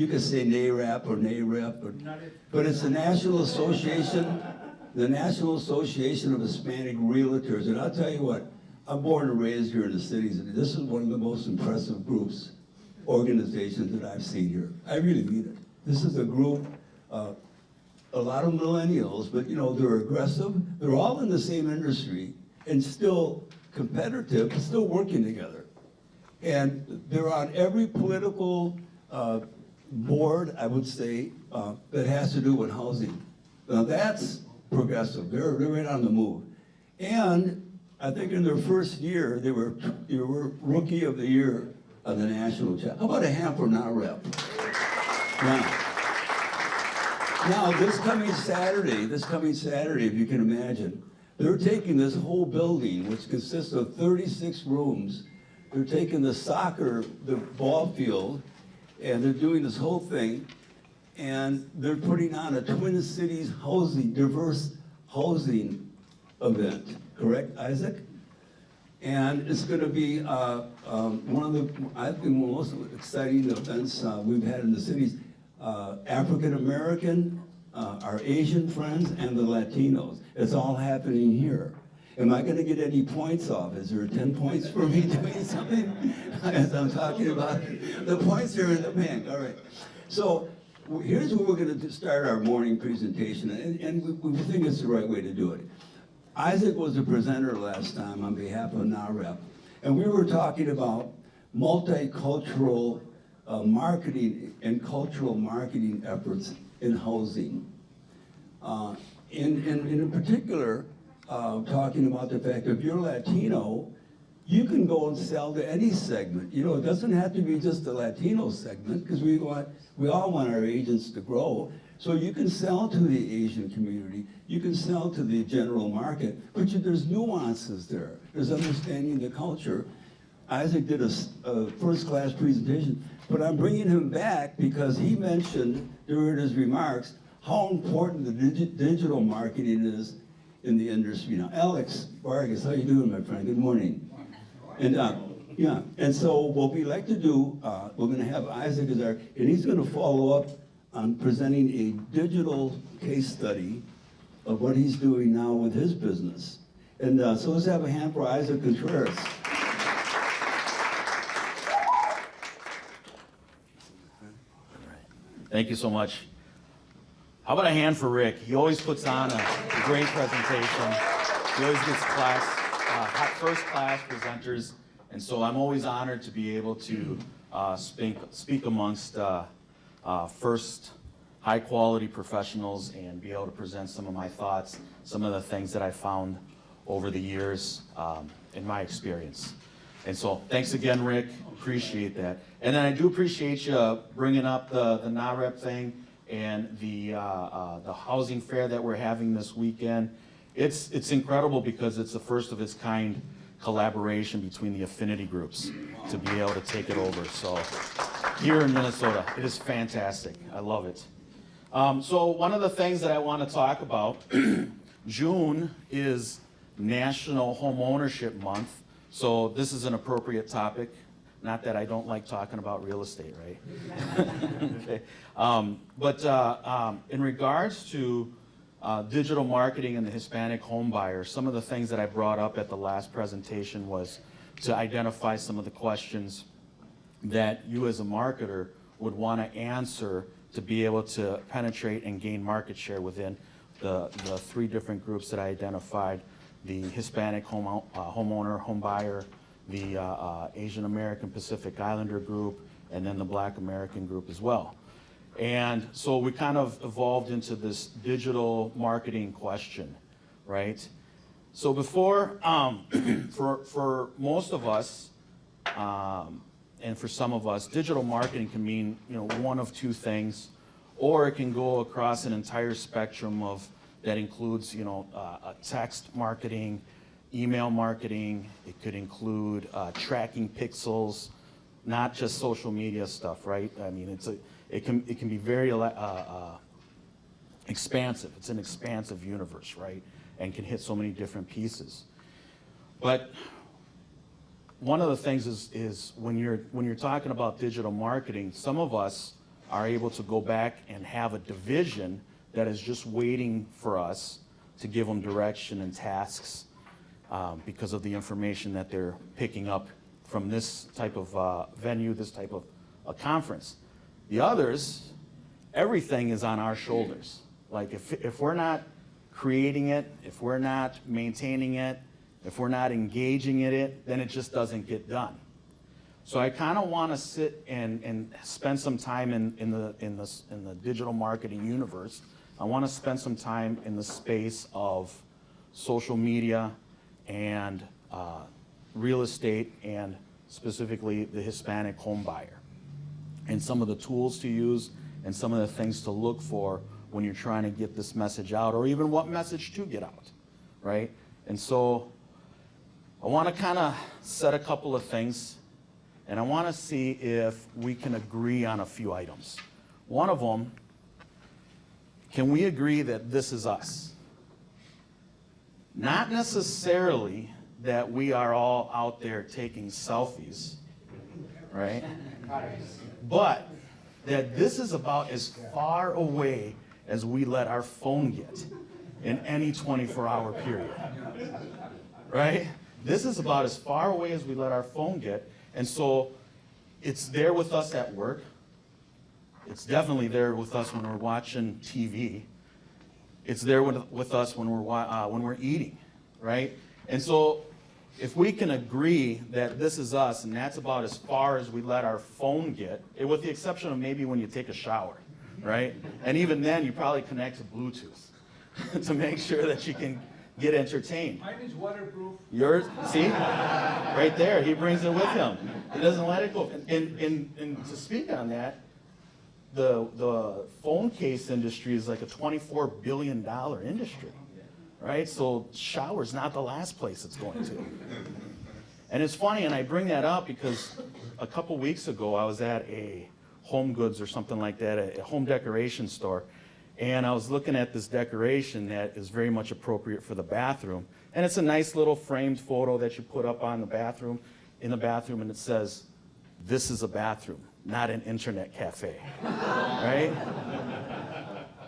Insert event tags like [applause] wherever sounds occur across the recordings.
You could say NARAP or NAREP, but, but it's the National Association, the National Association of Hispanic Realtors. And I'll tell you what, I'm born and raised here in the cities, and this is one of the most impressive groups, organizations that I've seen here. I really mean it. This is a group, uh, a lot of millennials, but you know, they're aggressive. They're all in the same industry and still competitive, but still working together. And they're on every political uh, board, I would say, uh, that has to do with housing. Now that's progressive. They're, they're right on the move. And I think in their first year, they were, they were rookie of the year of the national cha- How about a hand for NAHREP? Now, now, this coming Saturday, this coming Saturday, if you can imagine, they're taking this whole building, which consists of 36 rooms, they're taking the soccer, the ball field, and they're doing this whole thing, and they're putting on a Twin Cities housing, diverse housing event, correct, Isaac? And it's going to be uh, um, one of the, I think, most exciting events uh, we've had in the cities. Uh, African American, uh, our Asian friends, and the Latinos. It's all happening here. Am I going to get any points off? Is there 10 points for me [laughs] doing something [laughs] as I'm talking about? it? The points are in the bank, all right. So here's where we're going to start our morning presentation, and, and we, we think it's the right way to do it. Isaac was a presenter last time on behalf of NAHREP, and we were talking about multicultural uh, marketing and cultural marketing efforts in housing. Uh, in, in, in particular, uh, talking about the fact if you're Latino, you can go and sell to any segment. You know, it doesn't have to be just the Latino segment because we want, we all want our agents to grow. So you can sell to the Asian community, you can sell to the general market, but you, there's nuances there. There's understanding the culture. Isaac did a first-class presentation, but I'm bringing him back because he mentioned during his remarks how important the digi- digital marketing is in the industry now. Alex Vargas, how you doing, my friend? Good morning. And uh, yeah, and so what we like to do, uh, we're going to have Isaac as our, and he's going to follow up on presenting a digital case study of what he's doing now with his business. And uh, so let's have a hand for Isaac Contreras. Thank you so much. How about a hand for Rick? He always puts on a, a great presentation. He always gets class, uh, first class presenters, and so I'm always honored to be able to uh, speak, speak amongst uh, uh, first high quality professionals and be able to present some of my thoughts, some of the things that I found over the years um, in my experience. And so, thanks again, Rick. Appreciate that. And then I do appreciate you bringing up the the NAHREP thing and the uh, uh, the housing fair that we're having this weekend. It's it's incredible because it's the first of its kind collaboration between the affinity groups to be able to take it over. So here in Minnesota, it is fantastic. I love it. Um, so one of the things that I want to talk about, [clears throat] June is National Home Ownership Month. So this is an appropriate topic. Not that I don't like talking about real estate, right? [laughs] okay. um, but uh, um, in regards to uh, digital marketing and the Hispanic home buyer, some of the things that I brought up at the last presentation was to identify some of the questions that you as a marketer would want to answer to be able to penetrate and gain market share within the, the three different groups that I identified, the Hispanic home, uh, homeowner, home buyer, the uh, uh, Asian American Pacific Islander group, and then the Black American group as well. And so we kind of evolved into this digital marketing question, right? So before, um, [clears throat] for, for most of us, um, and for some of us, digital marketing can mean, you know, one of two things, or it can go across an entire spectrum of, that includes, you know, uh, uh, text marketing, email marketing, it could include uh, tracking pixels, not just social media stuff, right? I mean, it's a, it can, it can be very, uh, uh, expansive. It's an expansive universe, right? And can hit so many different pieces. But one of the things is, is when you're, when you're talking about digital marketing, some of us are able to go back and have a division that is just waiting for us to give them direction and tasks um, because of the information that they're picking up from this type of uh, venue, this type of a conference. The others, everything is on our shoulders. Like if, if we're not creating it, if we're not maintaining it, if we're not engaging in it, then it just doesn't get done. So I kind of want to sit and, and spend some time in, in, the, in, the, in the digital marketing universe. I want to spend some time in the space of social media and uh, real estate and specifically the Hispanic home buyer and some of the tools to use and some of the things to look for when you're trying to get this message out or even what message to get out, right? And so I want to kind of set a couple of things and I want to see if we can agree on a few items. One of them, can we agree that this is us? Not necessarily that we are all out there taking selfies, right? But that this is about as far away as we let our phone get in any 24-hour period, right? This is about as far away as we let our phone get, and so it's there with us at work. It's definitely there with us when we're watching TV. It's there with, with us when we're, uh, when we're eating, right? And so if we can agree that this is us and that's about as far as we let our phone get, with the exception of maybe when you take a shower, right? And even then, you probably connect to Bluetooth [laughs] to make sure that you can get entertained. Mine is waterproof. Yours, see? Right there, he brings it with him. He doesn't let it go. And, and, and to speak on that, the, the phone case industry is like a $24 billion industry, right? So shower's not the last place it's going to. And it's funny, and I bring that up because a couple weeks ago, I was at a Home Goods or something like that, a a home decoration store, and I was looking at this decoration that is very much appropriate for the bathroom. And it's a nice little framed photo that you put up on the bathroom, in the bathroom, and it says, "This is a bathroom, not an internet cafe." Right?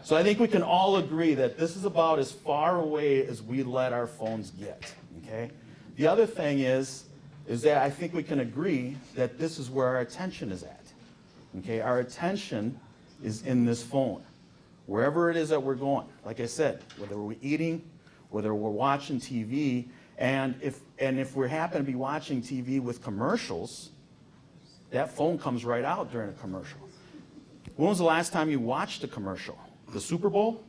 So I think we can all agree that this is about as far away as we let our phones get, okay? The other thing is, is that I think we can agree that this is where our attention is at, okay? Our attention is in this phone, wherever it is that we're going. Like I said, whether we're eating, whether we're watching TV, and if, and if we happen to be watching TV with commercials, that phone comes right out during a commercial. When was the last time you watched a commercial? The Super Bowl?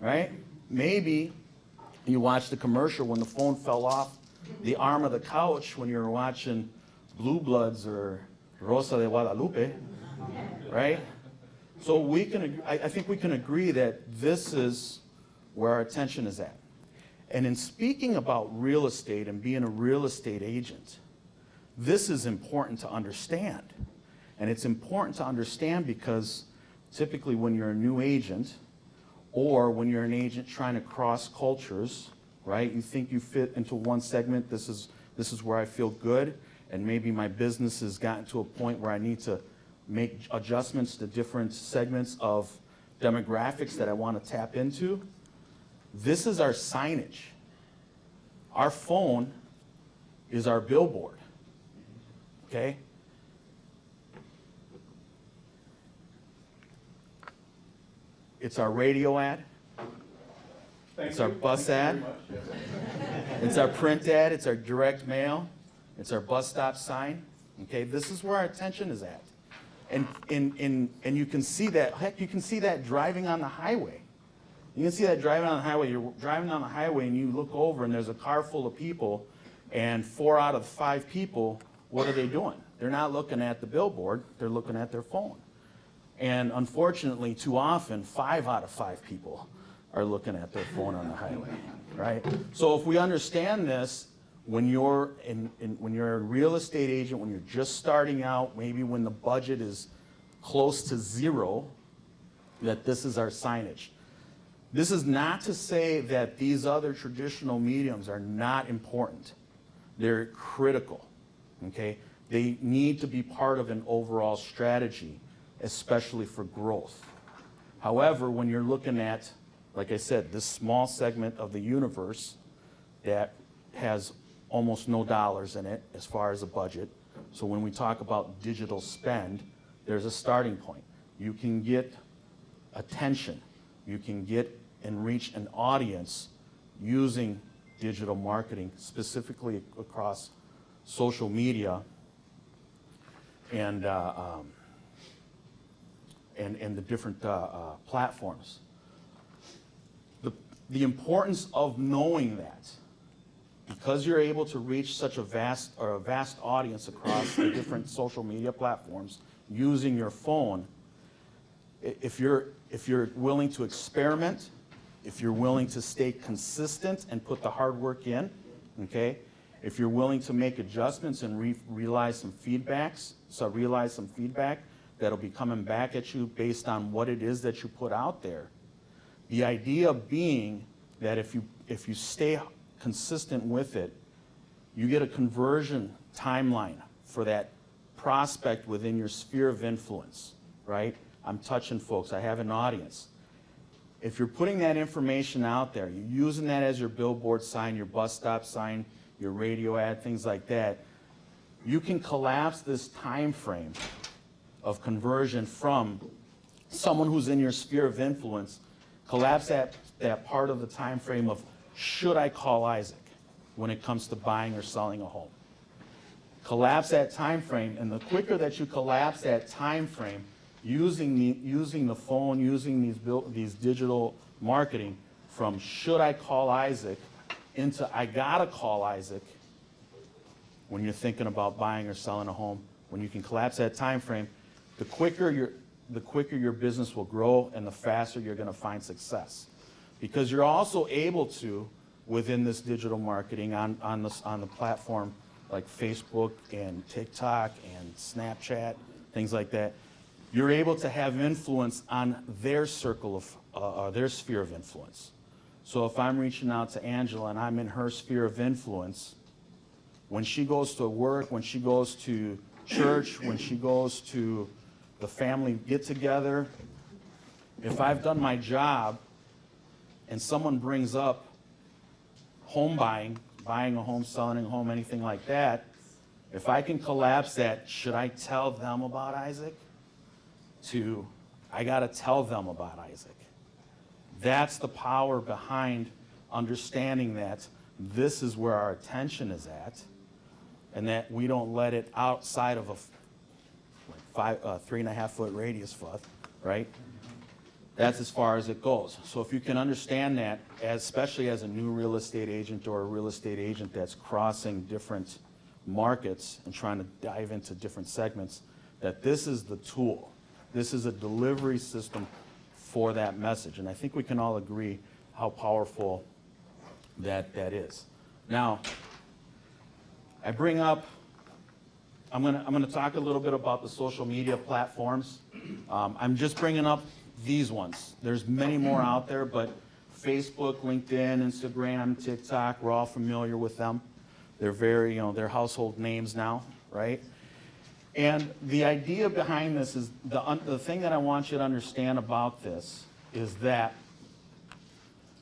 Right? Maybe you watched the commercial when the phone fell off the arm of the couch when you were watching Blue Bloods or Rosa de Guadalupe, right? So we can, I, I think we can agree that this is where our attention is at. And in speaking about real estate and being a real estate agent, this is important to understand. And it's important to understand because typically when you're a new agent, or when you're an agent trying to cross cultures, right? You think you fit into one segment, this is, this is where I feel good, and maybe my business has gotten to a point where I need to make adjustments to different segments of demographics that I want to tap into. This is our signage. Our phone is our billboard, okay? It's our radio ad. It's our bus ad. It's our print ad, it's our direct mail, it's our bus stop sign. Okay, this is where our attention is at. And, and, and, and you can see that, heck, you can see that driving on the highway. You can see that driving on the highway. You're driving on the highway and you look over and there's a car full of people, and four out of five people, what are they doing? They're not looking at the billboard, they're looking at their phone. And unfortunately, too often, five out of five people are looking at their phone on the highway, right? So if we understand this, when you're in, in, when you're a real estate agent, when you're just starting out, maybe when the budget is close to zero, that this is our signage. This is not to say that these other traditional mediums are not important. They're critical, okay? They need to be part of an overall strategy especially for growth. However, when you're looking at, like I said, this small segment of the universe that has almost no dollars in it as far as a budget, so when we talk about digital spend, there's a starting point. You can get attention, you can get and reach an audience using digital marketing, specifically across social media and, uh, um, and, and the different uh, uh, platforms. The, the importance of knowing that, because you're able to reach such a vast, or a vast audience across the different social media platforms using your phone, if you're, if you're willing to experiment, if you're willing to stay consistent and put the hard work in, okay? If you're willing to make adjustments and re- realize some feedbacks, so realize some feedback that'll be coming back at you based on what it is that you put out there. The idea being that if you, if you stay consistent with it, you get a conversion timeline for that prospect within your sphere of influence, right? I'm touching folks, I have an audience. If you're putting that information out there, you're using that as your billboard sign, your bus stop sign, your radio ad, things like that, you can collapse this time frame of conversion from someone who's in your sphere of influence, collapse that, that part of the time frame of should I call Isaac when it comes to buying or selling a home. Collapse that time frame, and the quicker that you collapse that time frame, using the, using the phone, using these, these digital marketing, from should I call Isaac into I gotta call Isaac, when you're thinking about buying or selling a home, when you can collapse that time frame, the quicker your, the quicker your business will grow and the faster you're gonna find success. Because you're also able to, within this digital marketing on, on this, on the platform like Facebook and TikTok and Snapchat, things like that, you're able to have influence on their circle of, uh, uh, their sphere of influence. So if I'm reaching out to Angela and I'm in her sphere of influence, when she goes to work, when she goes to church, when she goes to the family get-together, if I've done my job and someone brings up home buying, buying a home, selling a home, anything like that, if I can collapse that, should I tell them about Isaac? To, I gotta tell them about Isaac. That's the power behind understanding that this is where our attention is at, and that we don't let it outside of a like five, uh, three and a half foot radius foot, right? That's as far as it goes. So if you can understand that, as, especially as a new real estate agent or a real estate agent that's crossing different markets and trying to dive into different segments, that this is the tool. This is a delivery system for that message. And I think we can all agree how powerful that that is. Now, I bring up, I'm gonna, I'm gonna talk a little bit about the social media platforms. Um, I'm just bringing up these ones. There's many more out there, but Facebook, LinkedIn, Instagram, TikTok, we're all familiar with them. They're very, you know, they're household names now, right? And the idea behind this is, the, the thing that I want you to understand about this is that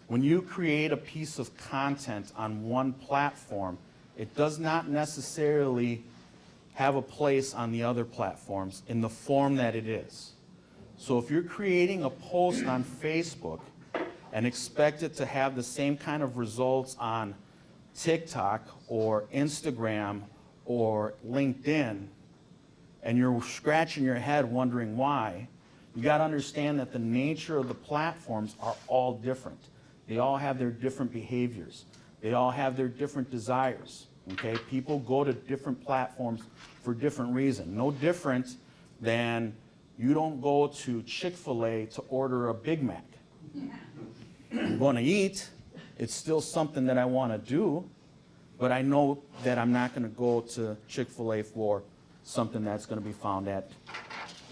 when you create a piece of content on one platform, it does not necessarily have a place on the other platforms in the form that it is. So if you're creating a post on Facebook and expect it to have the same kind of results on TikTok or Instagram or LinkedIn, and you're scratching your head wondering why, you got to understand that the nature of the platforms are all different. They all have their different behaviors. They all have their different desires. Okay? People go to different platforms for different reasons. No different than you don't go to Chick-fil-A to order a Big Mac. I'm going to eat. It's still something that I want to do, but I know that I'm not going to go to Chick-fil-A for something that's going to be found at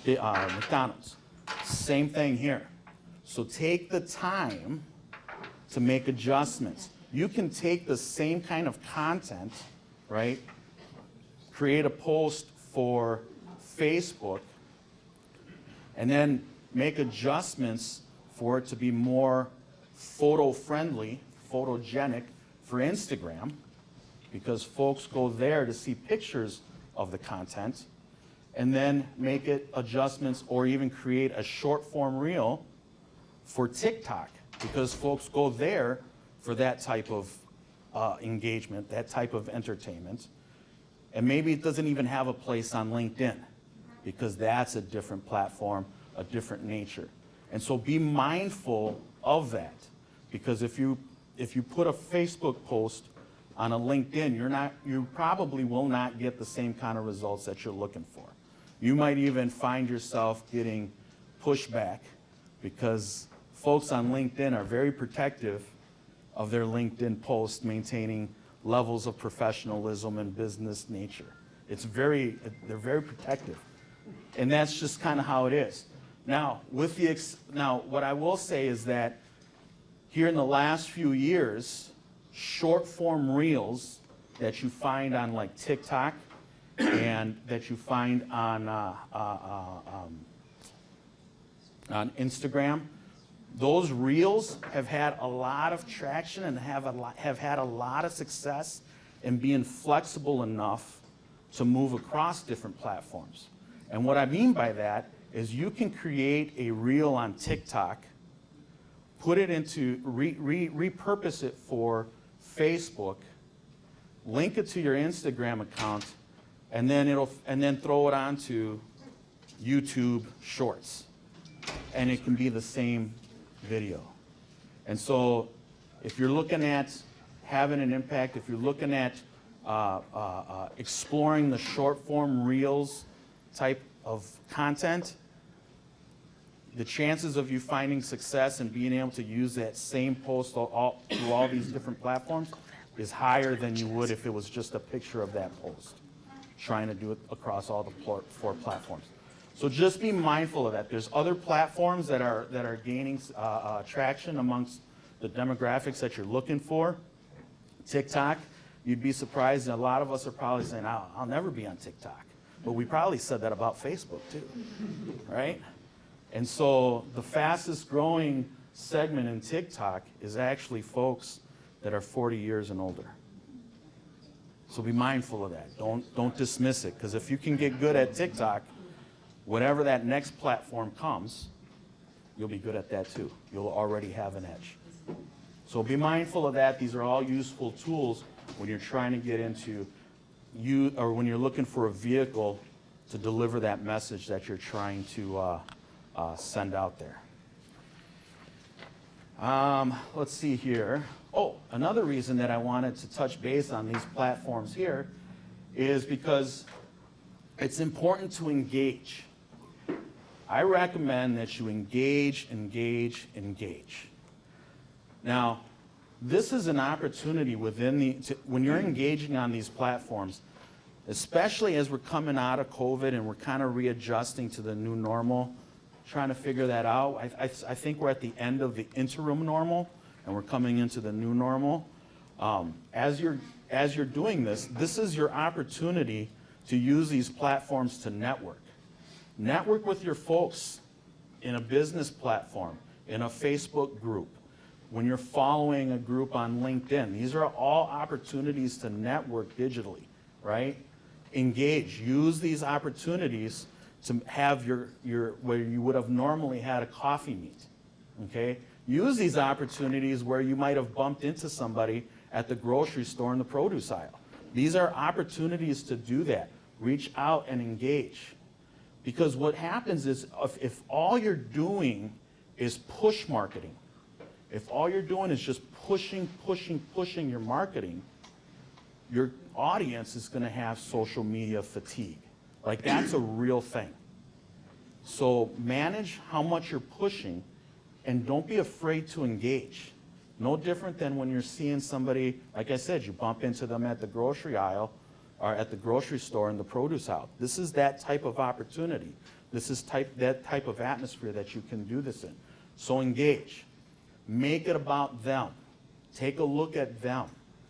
uh, McDonald's. Same thing here. So take the time to make adjustments. You can take the same kind of content, right? Create a post for Facebook and then make adjustments for it to be more photo-friendly, photogenic for Instagram, because folks go there to see pictures of the content, and then make it adjustments or even create a short-form reel for TikTok, because folks go there for that type of uh, engagement, that type of entertainment. And maybe it doesn't even have a place on LinkedIn, because that's a different platform, a different nature. And so be mindful of that, because if you, if you put a Facebook post on a LinkedIn, you're not, you probably will not get the same kind of results that you're looking for. You might even find yourself getting pushback because folks on LinkedIn are very protective of their LinkedIn post maintaining levels of professionalism and business nature. It's very, they're very protective. And that's just kind of how it is. Now, with the, ex- now, what I will say is that here in the last few years, short form reels that you find on like TikTok and that you find on, uh, uh, uh, um, on Instagram, those reels have had a lot of traction and have, a lot, have had a lot of success in being flexible enough to move across different platforms. And what I mean by that is you can create a reel on TikTok, put it into, re, re, repurpose it for Facebook, link it to your Instagram account, and then it'll, and then throw it onto YouTube Shorts. And it can be the same video. And so if you're looking at having an impact, if you're looking at uh, uh, uh, exploring the short form reels type of content, the chances of you finding success and being able to use that same post all, all, through all these different platforms is higher than you would if it was just a picture of that post, trying to do it across all the four platforms. So just be mindful of that. There's other platforms that are, that are gaining uh, uh, traction amongst the demographics that you're looking for. TikTok, you'd be surprised, and a lot of us are probably saying, I'll, I'll never be on TikTok. But we probably said that about Facebook too, [laughs] right? And so the fastest growing segment in TikTok is actually folks that are 40 years and older. So be mindful of that. Don't, don't dismiss it, because if you can get good at TikTok, whenever that next platform comes, you'll be good at that too. You'll already have an edge. So be mindful of that. These are all useful tools when you're trying to get into you, or when you're looking for a vehicle to deliver that message that you're trying to uh, uh, send out there. Um, let's see here. Oh, another reason that I wanted to touch base on these platforms here is because it's important to engage. I recommend that you engage, engage, engage. Now, this is an opportunity within the, to, when you're engaging on these platforms, especially as we're coming out of COVID and we're kind of readjusting to the new normal, trying to figure that out. I, I, I think we're at the end of the interim normal and we're coming into the new normal. Um, as, you're, as you're doing this, this is your opportunity to use these platforms to network. Network with your folks in a business platform, in a Facebook group, when you're following a group on LinkedIn. These are all opportunities to network digitally, right? Engage. Use these opportunities to have your, your where you would have normally had a coffee meet. Okay? Use these opportunities where you might have bumped into somebody at the grocery store in the produce aisle. These are opportunities to do that. Reach out and engage. Because what happens is if, if all you're doing is push marketing, if all you're doing is just pushing, pushing, pushing your marketing, your audience is going to have social media fatigue. Like that's a real thing. So manage how much you're pushing and don't be afraid to engage. No different than when you're seeing somebody, like I said, you bump into them at the grocery aisle or at the grocery store in the produce aisle. This is that type of opportunity. This is type, that type of atmosphere that you can do this in. So engage. Make it about them. Take a look at them.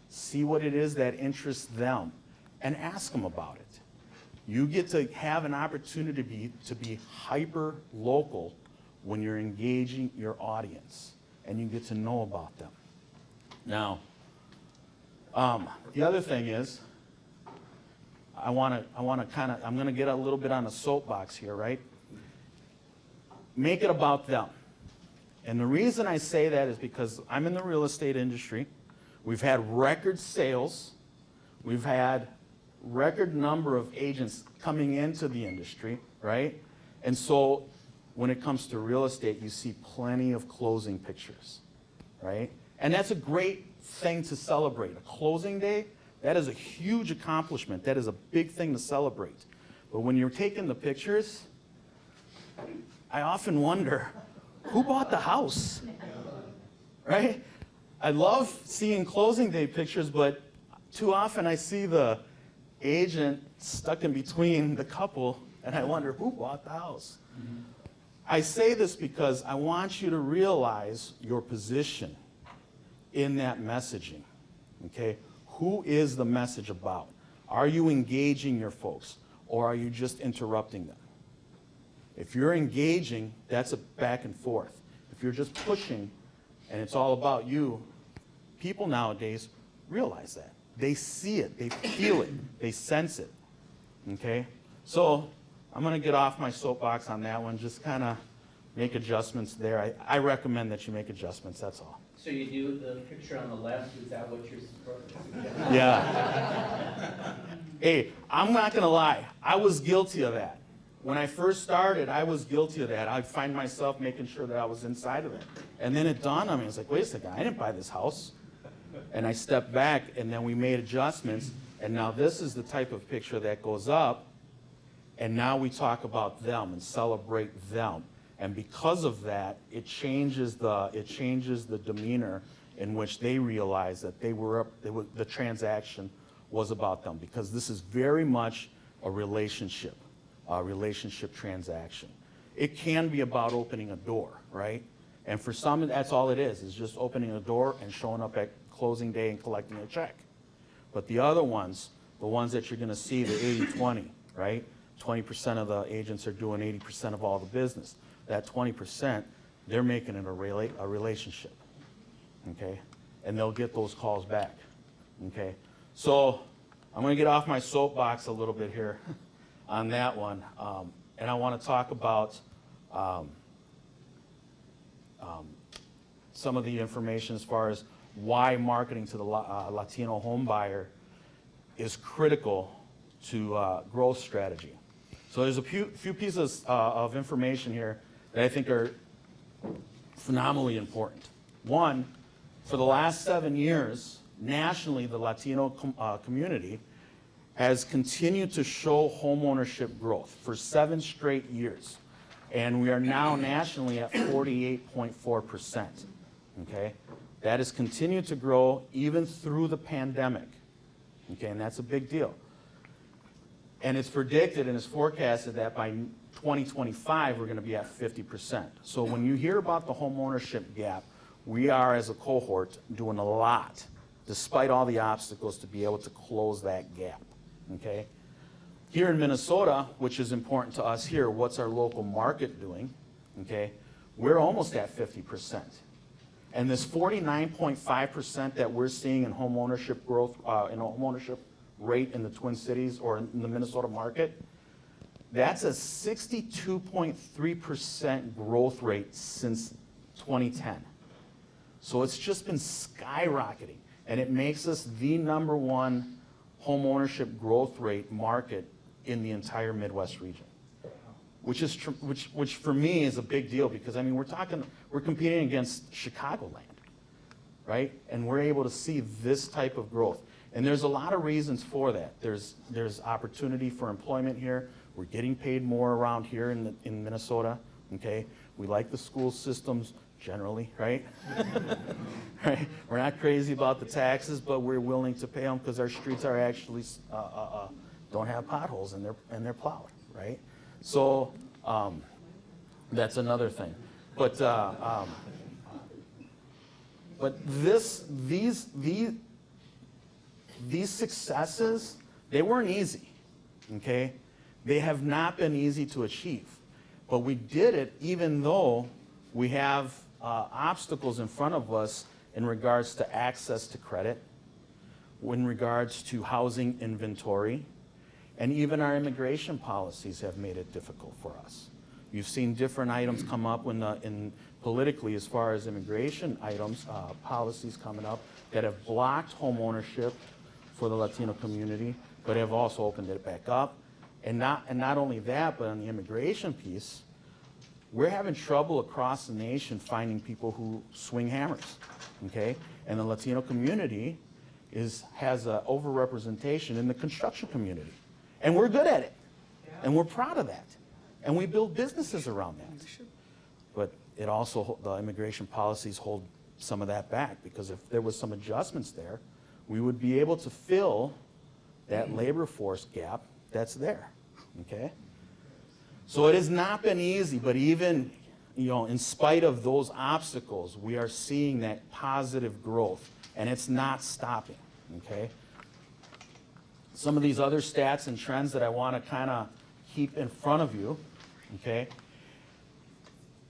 See what it is that interests them and ask them about it. You get to have an opportunity to be, to be hyper local when you're engaging your audience and you get to know about them. Now, um, the other thing is, I want to, I want to kind of, I'm going to get a little bit on a soapbox here, right? Make it about them. And the reason I say that is because I'm in the real estate industry. We've had record sales. We've had record number of agents coming into the industry, right? And so when it comes to real estate, you see plenty of closing pictures, right? And that's a great thing to celebrate. A closing day, that is a huge accomplishment. That is a big thing to celebrate. But when you're taking the pictures, I often wonder, who bought the house? Right? I love seeing closing day pictures, but too often I see the agent stuck in between the couple, and I wonder, who bought the house? Mm-hmm. I say this because I want you to realize your position in that messaging. Okay? Who is the message about? Are you engaging your folks or are you just interrupting them? If you're engaging, that's a back and forth. If you're just pushing and it's all about you, people nowadays realize that. They see it, they feel it, they sense it. Okay? So I'm going to get off my soapbox on that one, just kind of make adjustments there. I, I recommend that you make adjustments, that's all. So you do the picture on the left, is that what you're suggesting? Yeah. hey, I'm not gonna lie. I was guilty of that. When I first started, I was guilty of that. I'd find myself making sure that I was inside of it. And then it dawned on me, I was like, wait a second, I didn't buy this house. And I stepped back and then we made adjustments. And now this is the type of picture that goes up. And now we talk about them and celebrate them. And because of that, it changes the, it changes the demeanor in which they realize that they were, up- they were, the transaction was about them. Because this is very much a relationship, a relationship transaction. It can be about opening a door, right? And for some, that's all it is, is just opening a door and showing up at closing day and collecting a check. But the other ones, the ones that you're gonna see, the 80-20, right? 20% of the agents are doing 80% of all the business. That 20%, they're making it a rela, a relationship, okay? And they'll get those calls back, okay? So I'm gonna get off my soapbox a little bit here [laughs] on that one. Um, and I wanna talk about, um, um, some of the information as far as why marketing to the uh, Latino home buyer is critical to uh, growth strategy. So there's a few, few pieces uh, of information here that I think are phenomenally important. One, for the last seven years, nationally, the Latino com- uh, community has continued to show homeownership growth for seven straight years. And we are now nationally at 48.4%. Okay? That has continued to grow even through the pandemic. Okay, and that's a big deal. And it's predicted and it's forecasted that by 2025, we're going to be at 50%. So when you hear about the home ownership gap, we are, as a cohort, doing a lot, despite all the obstacles, to be able to close that gap. Okay? Here in Minnesota, which is important to us here, what's our local market doing? Okay? We're almost at 50%. And this 49.5% that we're seeing in home ownership growth, uh, in home ownership rate in the Twin Cities or in the Minnesota market, that's a 62.3% growth rate since 2010. So it's just been skyrocketing, and it makes us the number one home ownership growth rate market in the entire Midwest region. Which is, which, which for me is a big deal because, I mean, we're talking, we're competing against Chicagoland, right? And we're able to see this type of growth. And there's a lot of reasons for that. There's, there's opportunity for employment here. We're getting paid more around here in, the, in Minnesota, okay? We like the school systems generally, right? [laughs] right? We're not crazy about the taxes, but we're willing to pay them because our streets are actually, uh, uh, uh, don't have potholes and they're, and they're plowed, right? So, um, that's another thing. But, uh, um, but this, these, these, these successes, they weren't easy, okay? They have not been easy to achieve, but we did it even though we have uh, obstacles in front of us in regards to access to credit, in regards to housing inventory, and even our immigration policies have made it difficult for us. You've seen different items come up the, in politically as far as immigration items, uh, policies coming up that have blocked home ownership for the Latino community, but have also opened it back up. And not, and not only that, but on the immigration piece, we're having trouble across the nation finding people who swing hammers, okay? And the Latino community is, has an overrepresentation in the construction community. And we're good at it. And we're proud of that. And we build businesses around that. But it also, the immigration policies hold some of that back, because if there was some adjustments there, we would be able to fill that labor force gap that's there, okay? So it has not been easy, but even, you know, in spite of those obstacles, we are seeing that positive growth, and it's not stopping, okay? Some of these other stats and trends that I want to kind of keep in front of you, okay?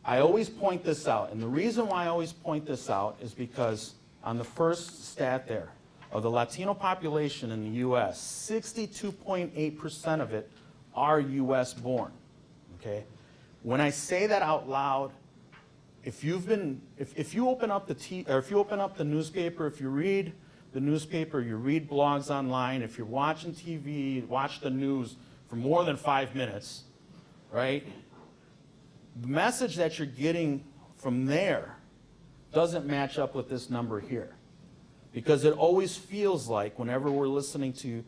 I always point this out, and the reason why I always point this out is because on the first stat there, of the Latino population in the US, 62.8% of it are US born, okay? When I say that out loud, if you've been, if, if you open up the t, or if you open up the newspaper, if you read the newspaper, you read blogs online, if you're watching TV, watch the news for more than five minutes, right? The message that you're getting from there doesn't match up with this number here. Because it always feels like, whenever we're listening to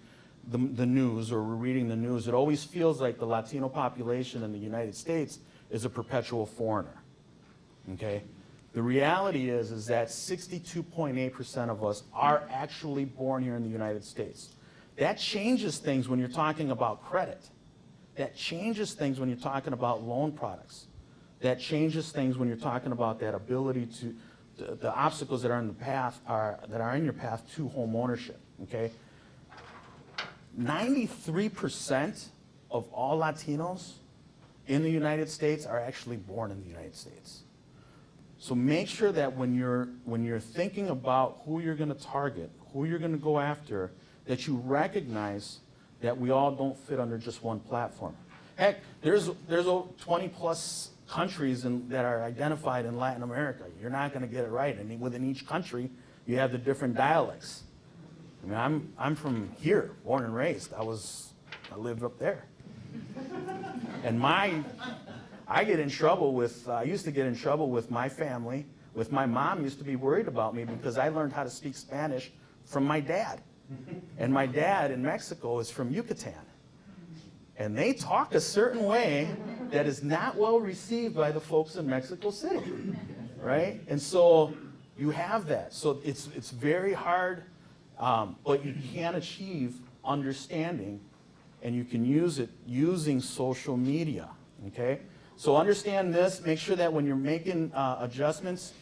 the, the news or we're reading the news, it always feels like the Latino population in the United States is a perpetual foreigner. Okay? The reality is, is that 62.8% of us are actually born here in the United States. That changes things when you're talking about credit. That changes things when you're talking about loan products. That changes things when you're talking about that ability to, the, the obstacles that are in the path are, that are in your path to home ownership, okay? 93% of all Latinos in the United States are actually born in the United States. So make sure that when you're, when you're thinking about who you're gonna target, who you're gonna go after, that you recognize that we all don't fit under just one platform. Heck, there's, there's 20-plus countries in, that are identified in Latin America. You're not gonna get it right, and within each country, you have the different dialects. I mean, I'm, I'm from here, born and raised. I was, I lived up there. And my, I get in trouble with, I used to get in trouble with my family, with my mom used to be worried about me because I learned how to speak Spanish from my dad. And my dad in Mexico is from Yucatan. And they talk a certain way that is not well received by the folks in Mexico City, right? And so you have that. So it's, it's very hard, um, but you can achieve understanding and you can use it using social media, okay? So understand this, make sure that when you're making uh, adjustments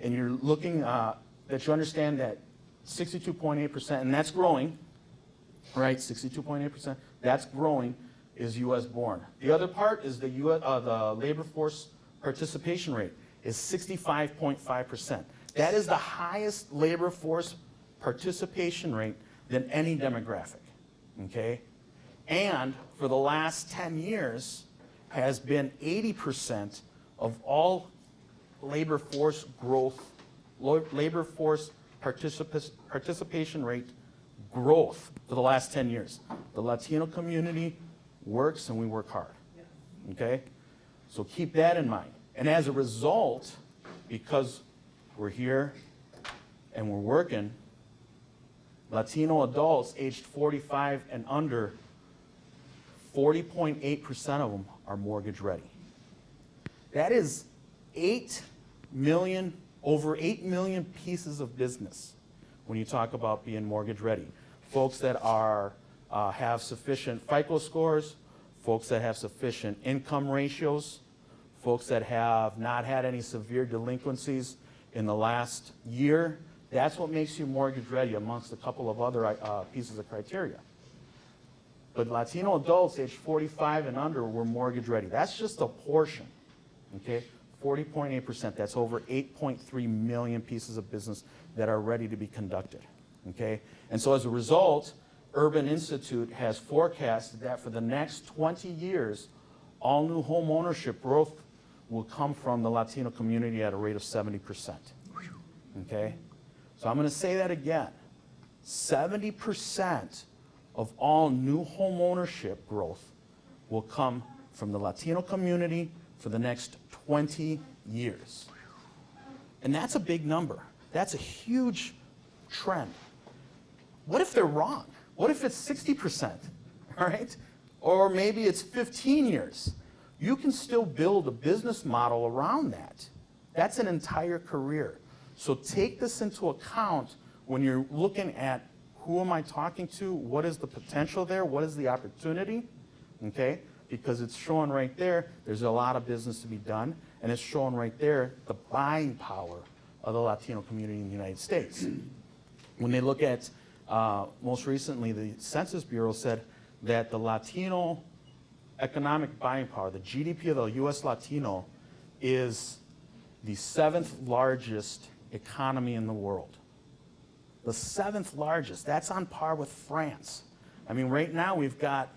and you're looking, uh, that you understand that 62.8%, and that's growing, right, 62.8%, that's growing, is US born. The other part is the, US, uh, the labor force participation rate is 65.5%. That is the highest labor force participation rate than any demographic, okay? And for the last 10 years has been 80% of all labor force growth, labor force participa- participation rate growth for the last 10 years. The Latino community works and we work hard. Okay? So keep that in mind. And as a result, because we're here and we're working, Latino adults aged 45 and under, 40.8% of them are mortgage ready. That is 8 million, over 8 million pieces of business when you talk about being mortgage ready. Folks that are, uh, have sufficient FICO scores, folks that have sufficient income ratios, folks that have not had any severe delinquencies in the last year. That's what makes you mortgage ready amongst a couple of other uh, pieces of criteria. But Latino adults aged 45 and under were mortgage ready. That's just a portion, okay? 40.8%, that's over 8.3 million pieces of business that are ready to be conducted, okay? And so as a result, Urban Institute has forecasted that for the next 20 years, all new home ownership growth will come from the Latino community at a rate of 70%, okay? So I'm gonna say that again. 70% of all new home ownership growth will come from the Latino community for the next 20 years. And that's a big number. That's a huge trend. What if they're wrong? What if it's 60%, all right? Or maybe it's 15 years. You can still build a business model around that. That's an entire career. So take this into account when you're looking at who am I talking to? What is the potential there? What is the opportunity? Okay? Because it's showing right there, there's a lot of business to be done, and it's showing right there the buying power of the Latino community in the United States. When they look at, uh, most recently, the Census Bureau said that the Latino economic buying power, the GDP of the US Latino, is the seventh largest economy in the world. The seventh largest. That's on par with France. I mean, right now we've got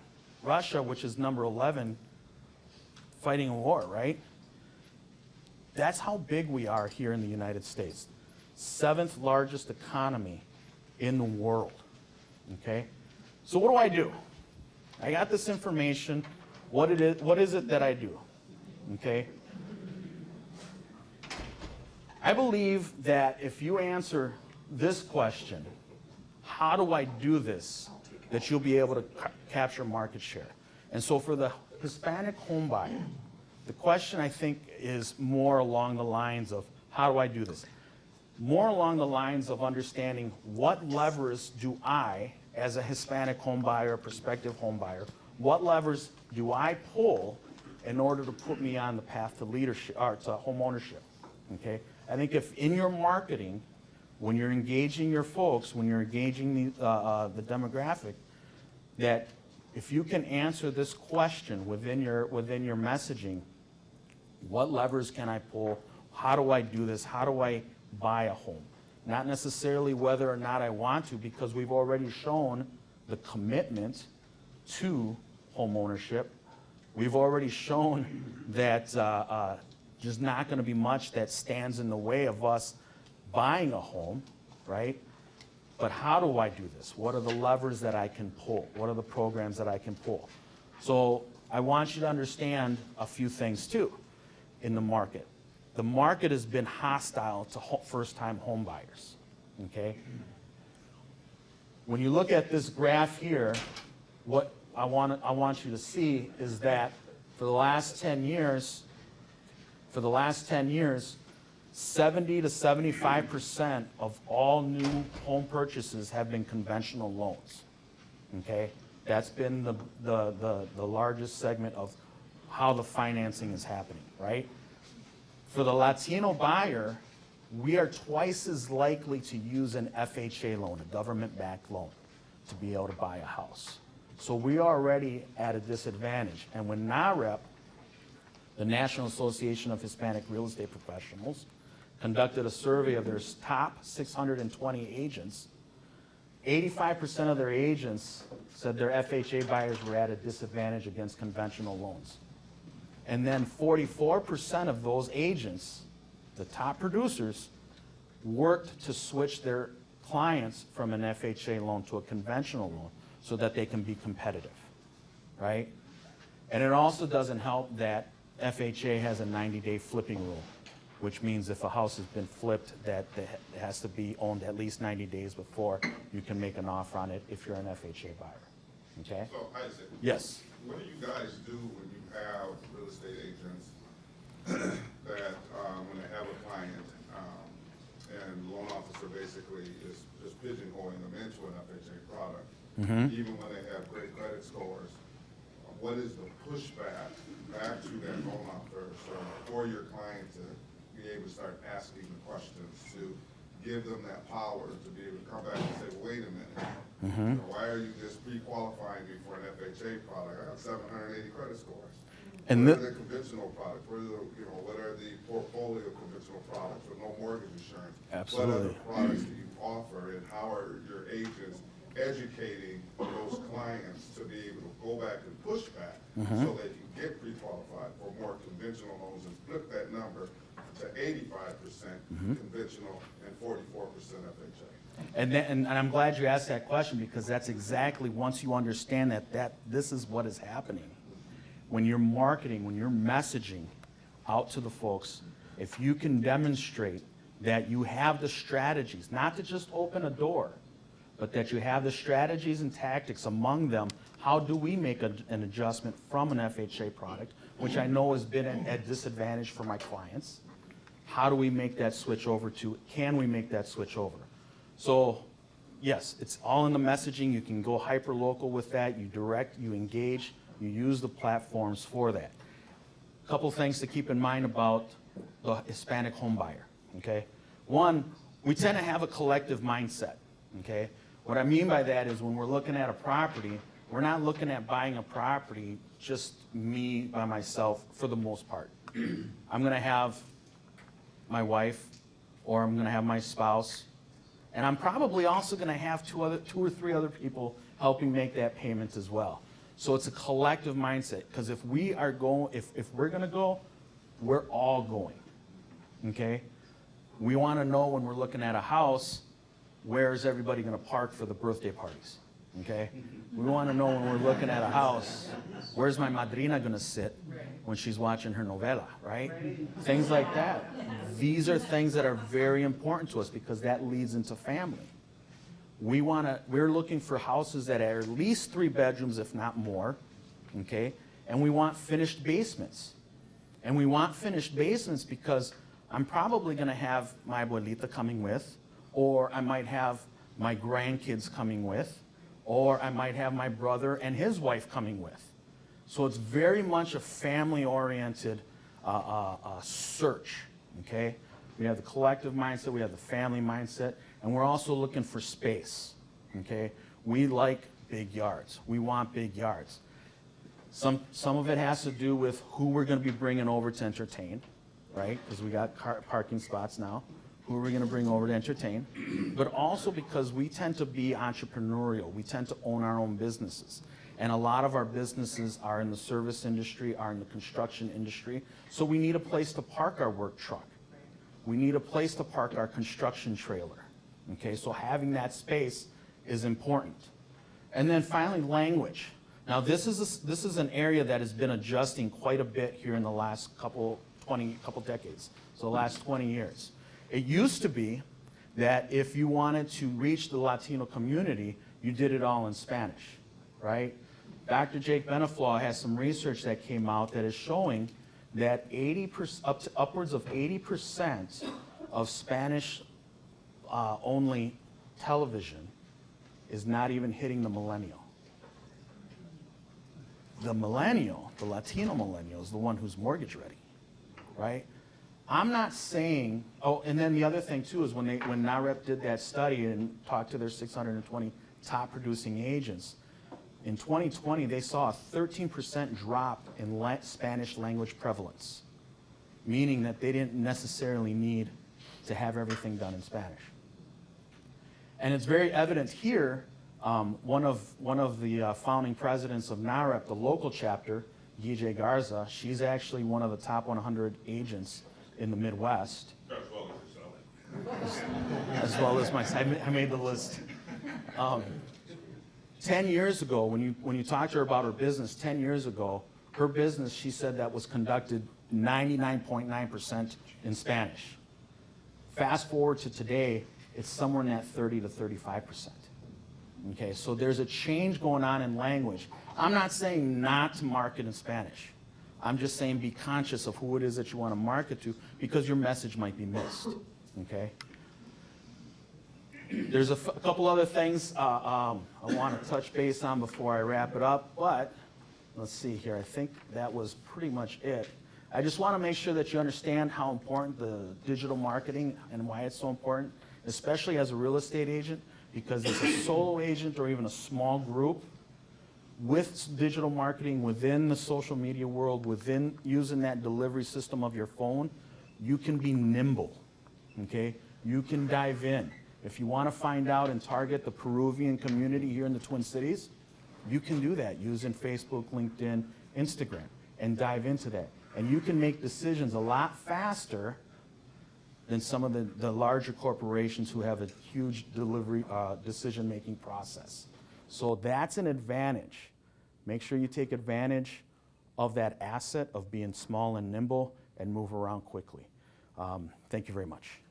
Russia, which is number 11, fighting a war, right? That's how big we are here in the United States. Seventh largest economy in the world. Okay? So what do I do? I got this information. What it is, what is it that I do? Okay? I believe that if you answer this question, how do I do this, that you'll be able to ca- capture market share. And so for the Hispanic home buyer, the question I think is more along the lines of, how do I do this? More along the lines of understanding what levers do I, as a Hispanic home buyer, prospective home buyer, what levers do I pull in order to put me on the path to leadership, or to home ownership? Okay? I think if in your marketing, when you're engaging your folks, when you're engaging the, uh, uh, the demographic, that if you can answer this question within your, within your messaging, what levers can I pull? How do I do this? How do I buy a home? Not necessarily whether or not I want to, because we've already shown the commitment to home ownership. We've already shown that uh, uh, there's not going to be much that stands in the way of us buying a home, right? But how do I do this? What are the levers that I can pull? What are the programs that I can pull? So I want you to understand a few things too in the market. The market has been hostile to first-time home buyers, okay? When you look at this graph here, what I want, I want you to see is that for the last 10 years, for the last 10 years, 70 to 75% of all new home purchases have been conventional loans. Okay? That's been the, the, the, the largest segment of how the financing is happening, right? For the Latino buyer, we are twice as likely to use an FHA loan, a government-backed loan, to be able to buy a house. So we are already at a disadvantage. And when NAHREP, the National Association of Hispanic Real Estate Professionals, conducted a survey of their top 620 agents, 85% of their agents said their FHA buyers were at a disadvantage against conventional loans. And then 44% of those agents, the top producers, worked to switch their clients from an FHA loan to a conventional loan so that they can be competitive, right? And it also doesn't help that FHA has a 90-day flipping rule, which means if a house has been flipped, that it has to be owned at least 90 days before you can make an offer on it if you're an FHA buyer, okay? So Isaac, Yes. what do you guys do when you have real estate agents [clears throat] that, um, when they have a client, um, and the loan officer basically is just pigeonholing them into an FHA product? Even when they have great credit scores, what is the pushback back to that loan officer for your client to be able to start asking the questions, to give them that power to be able to come back and say, wait a minute, You know, Why are you just pre-qualifying me for an FHA product? I have seven hundred and eighty credit scores. And What are the conventional products? What are the, you know, what are the portfolio conventional products with no mortgage insurance? Absolutely. What other products do you offer and how are your agents educating those clients to be able to go back and push back Mm-hmm. so they can get pre-qualified for more conventional loans and flip that number to eighty-five percent Mm-hmm. conventional and forty-four percent FHA? And then, and and I'm glad you asked that question because that's exactly, once you understand that, that, this is what is happening. When you're marketing, when you're messaging out to the folks, if you can demonstrate that you have the strategies, not to just open a door, but that you have the strategies and tactics among them, how do we make a- an adjustment from an FHA product, which I know has been at at disadvantage for my clients? How do we make that switch over to, can we make that switch over? So, yes, it's all in the messaging. You can go hyper-local with that. You direct, you engage, you use the platforms for that. A Couple things to keep in mind about the Hispanic home buyer, okay? One, we tend to have a collective mindset, okay? What I mean by that is when we're looking at a property, we're not looking at buying a property just me by myself for the most part. [clears throat] I'm gonna have my wife, or I'm gonna have my spouse, and I'm probably also gonna have two other, two or three other people helping make that payment as well. So it's a collective mindset, because if we are going, if, if we're gonna go, we're all going, okay? We wanna know when we're looking at a house, where is everybody gonna park for the birthday parties, okay? We wanna know when we're looking at a house, where's my madrina gonna sit when she's watching her novela, right? Things like that. These are things that are very important to us because that leads into family. We want to, we're looking for houses that are at least three bedrooms, if not more, okay? And we want finished basements. And we want finished basements because I'm probably going to have my abuelita coming with, or I might have my grandkids coming with, or I might have my brother and his wife coming with. So it's very much a family-oriented uh, uh, uh, search, okay? We have the collective mindset, we have the family mindset, and we're also looking for space, okay? We like big yards. We want big yards. Some, some of it has to do with who we're going to be bringing over to entertain, right? Because we got car, parking spots now. Who are we going to bring over to entertain? But also because we tend to be entrepreneurial. We tend to own our own businesses. And a lot of our businesses are in the service industry, are in the construction industry. So we need a place to park our work truck. We need a place to park our construction trailer. Okay, so having that space is important. And then finally, language. Now, this is, a- this is an area that has been adjusting quite a bit here in the last couple, 20, couple decades, so the last 20 years. It used to be that if you wanted to reach the Latino community, you did it all in Spanish, right? Dr. Jake Beniflah has some research that came out that is showing that 80%, up to upwards of 80% of Spanish uh, only television is not even hitting the millennial. The millennial, the Latino millennial, is the one who's mortgage ready, right? I'm not saying, oh, and then the other thing too is when they, when NAHREP did that study and talked to their 620 top producing agents, in 2020, they saw a 13% drop in la- Spanish language prevalence, meaning that they didn't necessarily need to have everything done in Spanish. And it's very evident here, um, one of, one of the uh, founding presidents of NAHREP, the local chapter, Guille Garza, she's actually one of the top 100 agents in the Midwest, As well as yourself. as well as my, I made the list. Um, 10 years ago, when you, when you talked to her about her business, 10 years ago, her business, she said that was conducted 99.9% in Spanish. Fast forward to today, it's somewhere in that 30 to 35%. Okay, so there's a change going on in language. I'm not saying not to market in Spanish. I'm just saying be conscious of who it is that you want to market to because your message might be missed. Okay? There's a, couple other things uh, um, I want to touch base on before I wrap it up, but let's see here. I think that was pretty much it. I just want to make sure that you understand how important the digital marketing and why it's so important, especially as a real estate agent, because as a solo agent or even a small group with digital marketing within the social media world, within using that delivery system of your phone, you can be nimble, okay? You can dive in. If you want to find out and target the Peruvian community here in the Twin Cities, you can do that using Facebook, LinkedIn, Instagram, and dive into that. And you can make decisions a lot faster than some of the, the larger corporations who have a huge delivery, uh, decision-making process. So that's an advantage. Make sure you take advantage of that asset of being small and nimble and move around quickly. Um, thank you very much.